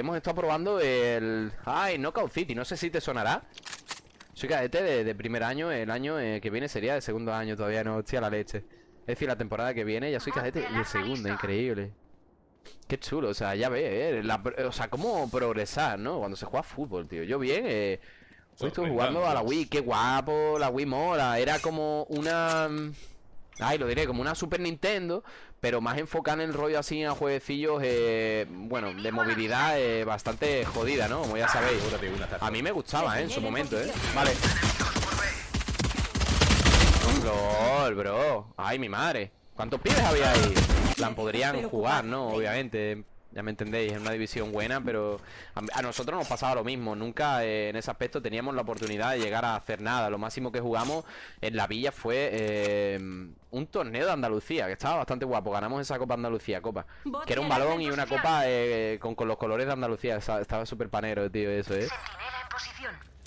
hemos estado probando el... Ay, Knockout City, no sé si te sonará. Soy cadete de, de primer año, el año eh, que viene sería de segundo año Todavía no, hostia, la leche. Es decir, la temporada que viene ya soy cadete de segundo, increíble. Qué chulo, o sea, ya ves, eh, la- o sea, cómo progresar, ¿no? Cuando se juega fútbol, tío. Yo bien, eh, hoy estuve jugando a la Wii, qué guapo, la Wii mola. Era como una... Ay, lo diré, como una Super Nintendo, pero más enfocada en el rollo así a jueguecillos, eh, bueno, de movilidad eh, bastante jodida, ¿no? Como ya sabéis. A mí me gustaba, ¿eh? En su momento, ¿eh? Vale. LOL, bro. Ay, mi madre. ¿Cuántos pibes había ahí? Plan, podrían jugar, ¿no? Obviamente. Ya me entendéis, es una división buena, pero a, nosotros nos pasaba lo mismo. Nunca eh, en ese aspecto teníamos la oportunidad de llegar a hacer nada. Lo máximo que jugamos en la villa fue eh, un torneo de Andalucía, que estaba bastante guapo. Ganamos esa Copa Andalucía, Copa. Que era un balón y una copa eh, con, con los colores de Andalucía. Estaba, estaba súper panero, tío, eso, ¿eh?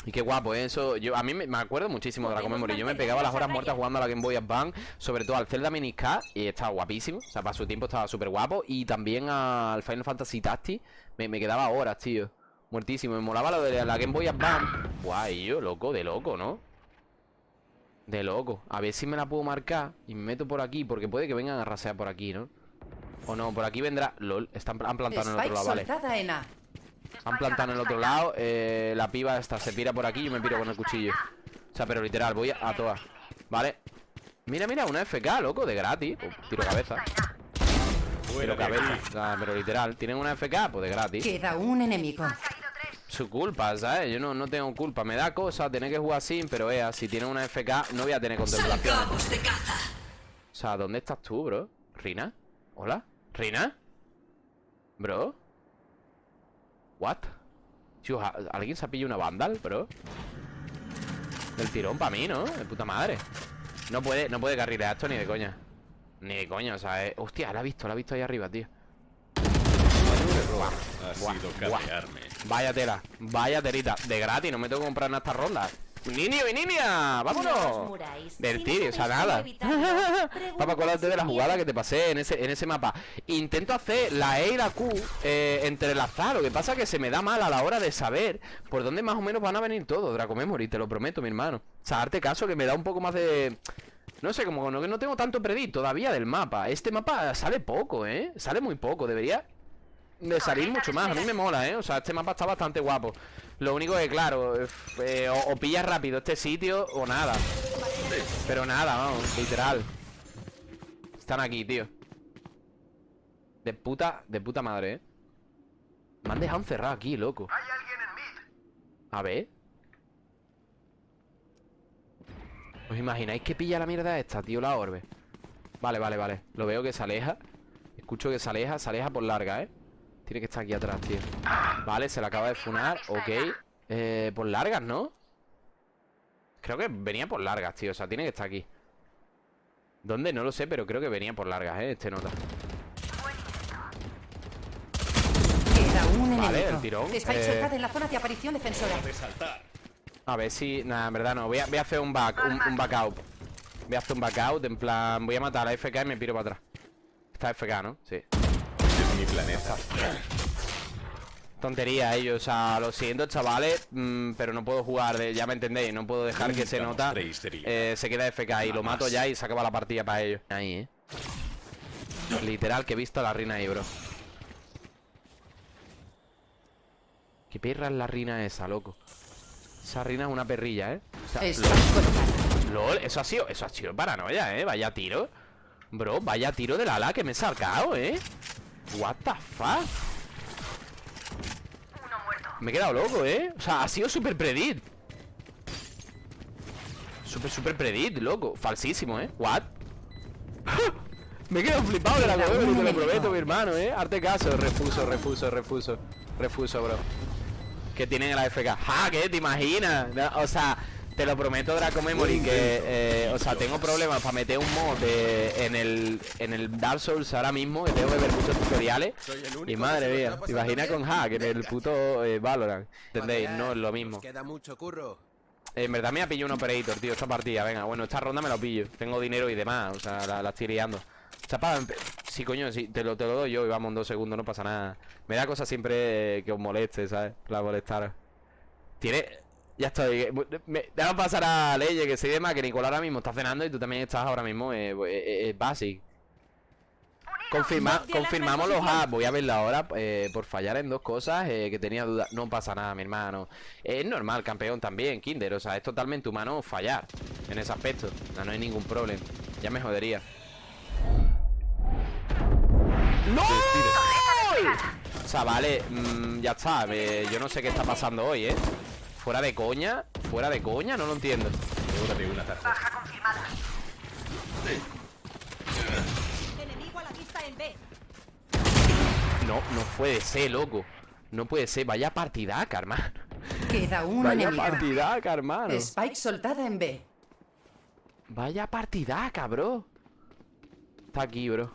Y qué guapo, ¿eh? eso. Yo, a mí me, me acuerdo muchísimo de la Memory. Yo me pegaba las horas muertas jugando a la Game Boy Advance, sobre todo al Zelda Mini K, y estaba guapísimo. O sea, para su tiempo estaba súper guapo. Y también al Final Fantasy Tactics me, me quedaba horas, tío. Muertísimo. Me molaba lo de la Game Boy Advance. Guay, yo, loco, de loco, ¿no? De loco. A ver si me la puedo marcar y me meto por aquí, porque puede que vengan a rasear por aquí, ¿no? O no, por aquí vendrá. LOL, están, han plantado en el otro lado, vale. en A. Han plantado en el otro lado eh, La piba esta se pira por aquí y yo me piro con el cuchillo O sea, pero literal, voy a, a todas Vale Mira, mira, una FK, loco, de gratis Pues, Tiro cabeza Tiro cabeza sea, pero literal, ¿tienen una FK? Pues de gratis Queda un enemigo. Su culpa, ¿sabes? Yo no, no tengo culpa Me da cosa tener que jugar sin Pero ea, si tienen una FK No voy a tener contemplación Salgamos de caza. O sea, ¿dónde estás tú, bro? ¿Rina? ¿Hola? ¿Rina? ¿Bro? ¿What? Tío, ¿a- ¿alguien se ha pillado una vandal, bro? Del tirón para mí, ¿no? De puta madre No puede, no puede carrilear esto ni de coña Ni de coña, o sea, eh, Hostia, la ha visto, la ha visto ahí arriba, tío Ha Buah, sido buah. Vaya tela, vaya telita De gratis, no me tengo que comprar en estas rondas ¡Niño y niña! ¡Vámonos! Vertir, o sea, nada Para acordarte de la jugada que te pasé en ese, en ese mapa Intento hacer la E y la Q eh, Entrelazar, lo que pasa es que se me da mal a la hora de saber Por dónde más o menos van a venir todos Draco Memory, te lo prometo, mi hermano O sea, darte caso que me da un poco más de... No sé, como que no tengo tanto predit todavía del mapa Este mapa sale poco, ¿eh? Sale muy poco, debería de salir mucho más. A mí me mola, ¿eh? O sea, este mapa está bastante guapo. Lo único que, claro, eh, o, o pillas rápido este sitio o nada. Pero nada, vamos, literal. Están aquí, tío. De puta, de puta madre, ¿eh? Me han dejado encerrado aquí, loco. Hay alguien en mid. A ver. ¿Os imagináis que pilla la mierda esta, tío, la orbe? Vale, vale, vale. Lo veo que se aleja. Escucho que se aleja, se aleja por larga, ¿eh? Tiene que estar aquí atrás, tío. Vale, se le acaba de funar. Ok. Eh, por largas, ¿no? Creo que venía por largas, tío. O sea, tiene que estar aquí. ¿Dónde? No lo sé, pero creo que venía por largas, ¿eh? Este nota. Vale, el tirón, Spike eh. en la zona de aparición defensora. A ver si... Nada, en verdad no. Voy a, voy a hacer un back, un, un back out. Voy a hacer un back out. En plan, voy a matar a la FK y me piro para atrás. Está FK, ¿no? Sí. Es mi planeta. Tontería ellos, o sea, lo siento chavales mm, Pero no puedo jugar, de, ya me entendéis No puedo dejar que se nota. eh, Se queda FK y lo mato ya y se acaba la partida para ellos. Ahí, eh. Literal que he visto a la reina ahí, bro. Qué perra es la reina esa, loco. Esa reina es una perrilla, eh. O sea, Spike colocado. LOL, eso ha sido, eso ha sido paranoia, eh. Vaya tiro. Bro, vaya tiro del ala que me he sacado, eh What the fuck Me he quedado loco, ¿eh? O sea, ha sido súper predit Súper, súper predit, loco Falsísimo, ¿eh? ¿What? Me he quedado flipado de la te lo prometo, mi hermano, ¿eh? Arte caso, refuso, refuso, refuso Refuso, bro Que tienen el AFK ¡Ja! ¿Qué? ¿Te imaginas? O sea, te lo prometo, Draco Memory Que, eh, o sea, tengo problemas para meter un mod de- en, el, en el Dark Souls ahora mismo Que tengo que ver muchos tutoriales Y madre mía, ¿te imaginas con hack en el puto eh, Valorant? ¿Entendéis? No es lo mismo Queda mucho curro. En verdad me ha pillado un operator, tío, esta partida Venga, bueno, esta ronda me lo pillo Tengo dinero y demás, o sea, la, la estoy liando Chapa, empe- Sí, coño, sí, te lo, te lo doy yo y vamos en dos segundos, no pasa nada. Me da cosa siempre que os moleste, ¿sabes? La molestar. Tiene. Ya estoy. Me, déjame pasar a Leye, que soy de más, que Nicolás ahora mismo está cenando y tú también estás ahora mismo. Eh, eh, eh, basic. Confirma, confirmamos los hacks. Voy a verla ahora eh, por fallar en dos cosas eh, que tenía dudas. No pasa nada, mi hermano. Es normal, campeón también, Kinder. O sea, es totalmente humano fallar en ese aspecto. No, no hay ningún problema. Ya me jodería. ¡No! O sea, vale, mm, ya está. eh, yo no sé qué está pasando hoy, ¿eh? Fuera de coña, fuera de coña, no lo entiendo. Hora de un ataque. Enemigo a la vista en B. No, no puede ser, loco. No puede ser. Vaya partidaca, hermano. Queda un Vaya enemigo. partidaca, hermano. Spike soltada en B. Vaya partidaca, bro. Está aquí, bro.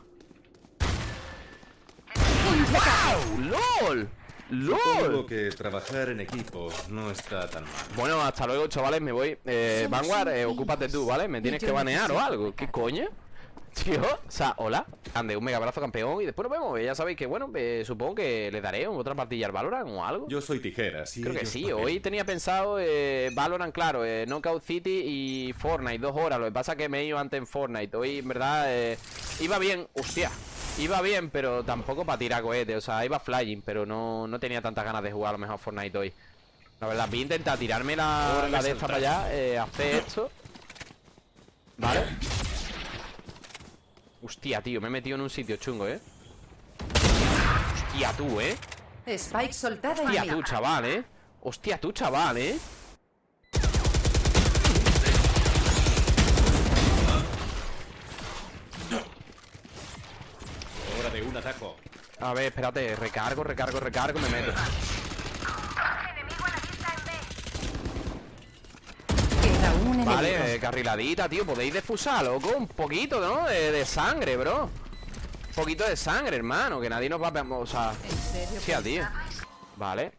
¡Lol! Supongo ¡Lol! que trabajar en equipo no está tan mal. Bueno, hasta luego, chavales, me voy. Eh, Vanguard, eh, ocúpate tú, ¿vale? Me tienes que banear o algo. ¿Qué coño? Tío, o sea, hola. Ande, un mega abrazo campeón y después nos vemos. Ya sabéis que, bueno, eh, supongo que le daré otra partida al Valorant o algo. Yo soy tijeras Creo que sí, papel. hoy tenía pensado eh, Valorant, claro, eh, Knockout City y Fortnite, dos horas. Lo que pasa es que me he ido antes en Fortnite. Hoy, en verdad, eh, iba bien, hostia. Iba bien, pero tampoco para tirar cohetes. O sea, iba flying, pero no, no tenía tantas ganas de jugar a lo mejor Fortnite hoy. La verdad, voy a intentar tirarme la, la me de esta para allá, eh, hacer esto. ¿Vale? Hostia, tío, me he metido en un sitio chungo, ¿eh? Hostia, tú, ¿eh? Spike soltada Hostia, tú, chaval, ¿eh? Hostia, tú, chaval, ¿eh? Hora de un ataco. A ver, espérate, recargo, recargo, recargo, me meto Queda un enemigo. Vale, eh, carriladita, tío, podéis defusar, loco Un poquito, ¿no? De, de sangre, bro Un poquito de sangre, hermano Que nadie nos va a... O sea... ¿En serio? Hostia, tío Vale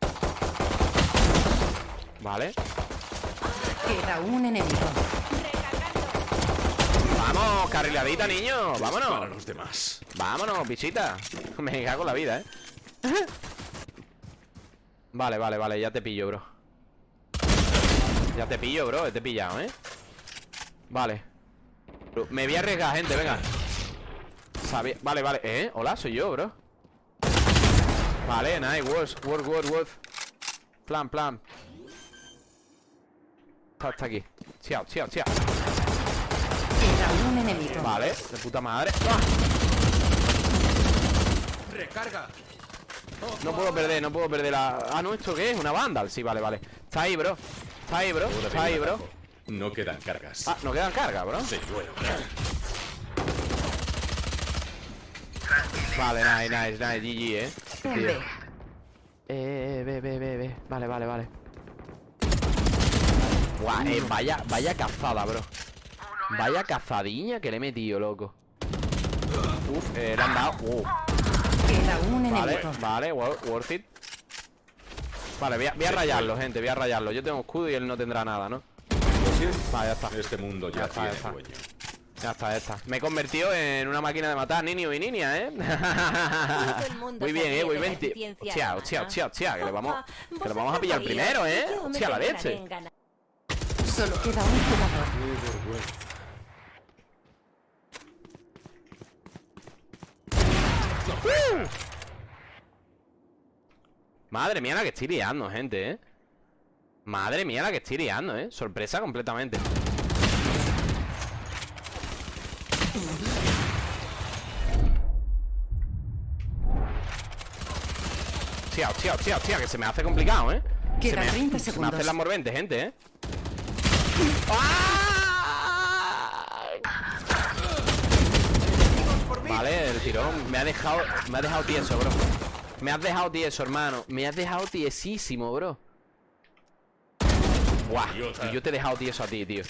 Vale Queda un enemigo. Vamos, carriladita, niño Para Vámonos los demás. Vámonos, bichita. Me cago en la vida, ¿eh? Vale, vale, vale, ya te pillo, bro. Ya te pillo, bro, te he pillado, ¿eh? Vale. Me voy a arriesgar, gente, venga. Sabía- Vale, vale, ¿eh? Hola, soy yo, bro. Vale, nice, worth, worth, worth, worth Plan, plan. Está, está aquí. Chiao, chiao, chiao Queda un enemigo. Vale, de puta madre ¡Ah! No puedo perder, no puedo perder la... Ah, no, ¿esto qué es? ¿Una Vandal? Sí, vale, vale Está ahí, bro Está ahí, bro Está ahí, bro. No quedan cargas. Ah, no quedan cargas, bro Sí, bueno. Vale, nice, nice, nice, GG, eh. B. Eh, ve, ve, ve, ve Vale, vale, vale Guau, eh, vaya, vaya cazada, bro Vaya cazadiña que le he metido, loco Uf, eh, le han dado uh, Vale, vale, wor- worth it Vale, voy a, voy a rayarlo, gente, voy a rayarlo Yo tengo escudo y él no tendrá nada, ¿no? Vale, ya está Este mundo Ya ya, está, ya tiene está. dueño. Ya está, ya está. Me he convertido en una máquina de matar niños y niñas, ¿eh? Muy bien, ¿eh? Muy bien. Hostia, hostia, hostia, hostia. Que le vamos, que lo Vosotros vamos a pillar primero, ¿eh? Hostia, la leche. Solo queda un jugador. Madre mía la que estoy liando, gente, ¿eh? Madre mía la que estoy liando, ¿eh? Sorpresa completamente. Hostia, hostia, hostia, hostia, que se me hace complicado, ¿eh? Se Quedan me, 30 se me segundos. hacen las morventes, gente, ¿eh? ¡Ah! Vale, el tirón. Me ha dejado Me ha dejado tieso, bro. Me has dejado tieso, hermano. Me has dejado tiesísimo, bro. Guau, Idiota. y yo te he dejado tieso a ti, tío.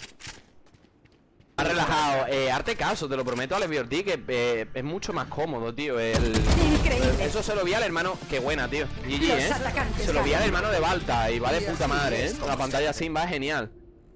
Has relajado. Eh, Arte caso, te lo prometo, Alex Biorti Que eh, es mucho más cómodo, tío el... Increíble. Eso se lo vi al hermano Qué buena, tío. GG, eh Se lo vi al hermano de Balta Y va de puta madre, eh La pantalla sin va genial